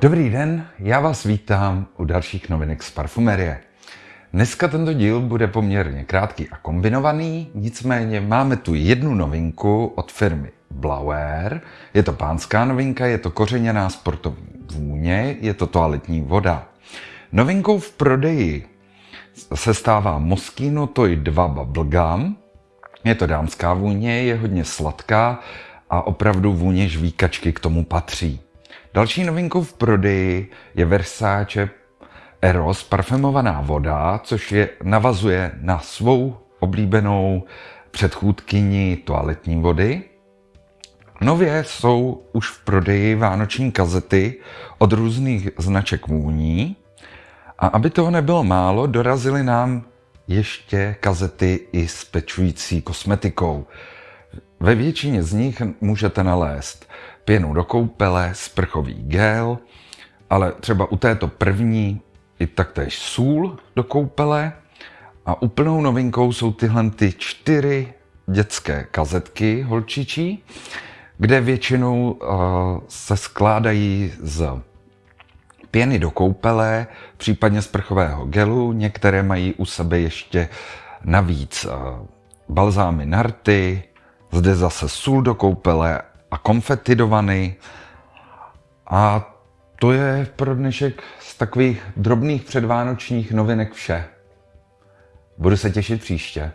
Dobrý den, já vás vítám u dalších novinek z Parfumerie. Dneska tento díl bude poměrně krátký a kombinovaný, nicméně máme tu jednu novinku od firmy Blauer. Je to pánská novinka, je to kořeněná sportovní vůně, je to toaletní voda. Novinkou v prodeji se stává Moschino Toy 2 Bubblegum. Je to dámská vůně, je hodně sladká a opravdu vůně žvíkačky k tomu patří. Další novinkou v prodeji je Versace Eros parfumovaná voda, což je, navazuje na svou oblíbenou předchůdkyni toaletní vody. Nově jsou už v prodeji vánoční kazety od různých značek vůní. A aby toho nebylo málo, dorazily nám ještě kazety i s pečující kosmetikou. Ve většině z nich můžete nalézt pěnu do koupele, sprchový gel, ale třeba u této první i taktéž sůl do koupele. A úplnou novinkou jsou tyhle ty čtyři dětské kazetky holčičí, kde většinou uh, se skládají z pěny do koupele, případně z prchového gelu. Některé mají u sebe ještě navíc uh, balzámy na rty, zde zase sůl do koupele a konfety do vany. A to je pro dnešek z takových drobných předvánočních novinek vše. Budu se těšit příště.